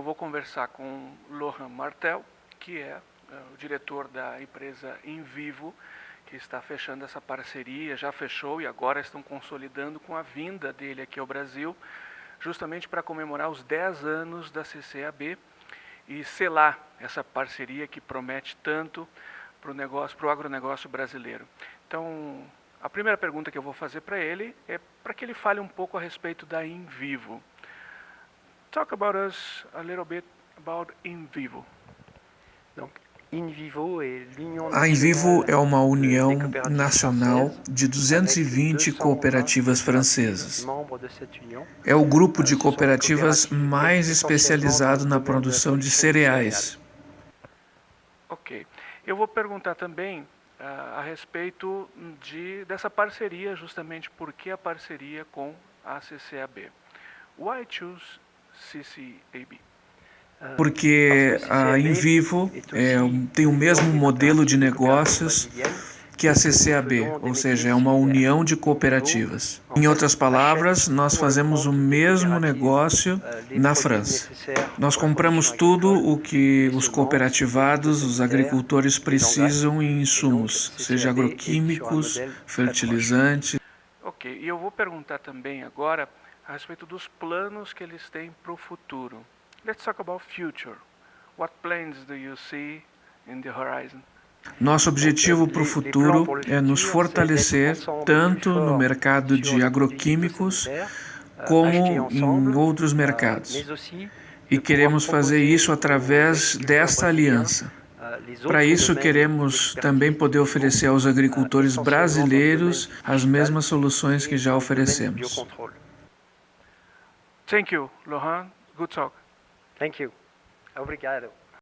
vou conversar com Lohan Martel, que é uh, o diretor da empresa Invivo, que está fechando essa parceria, já fechou e agora estão consolidando com a vinda dele aqui ao Brasil, justamente para comemorar os 10 anos da CCAB e selar essa parceria que promete tanto para o negócio, para o agronegócio brasileiro. Então, a primeira pergunta que eu vou fazer para ele é para que ele fale um pouco a respeito da Invivo. Talk about us a little bit about Invivo. Donc, a Invivo é uma união nacional de 220 cooperativas francesas. É o grupo de cooperativas mais especializado na produção de cereais. Ok. Eu vou perguntar também uh, a respeito de, dessa parceria, justamente por que a parceria com a CCAB. Why choose? Porque a Invivo é, tem o mesmo modelo de negócios que a CCAB, ou seja, é uma união de cooperativas. Em outras palavras, nós fazemos o mesmo negócio na França. Nós compramos tudo o que os cooperativados, os agricultores precisam em insumos, seja agroquímicos, fertilizantes. Ok, e eu vou perguntar também agora a respeito dos planos que eles têm para o futuro. Let's talk about future. What plans do you see in the horizon? Nosso objetivo para o futuro é nos fortalecer tanto no mercado de agroquímicos como em outros mercados. E queremos fazer isso através desta aliança. Para isso, queremos também poder oferecer aos agricultores brasileiros as mesmas soluções que já oferecemos. Thank you, Lohan. Good talk. Thank you. Obrigado.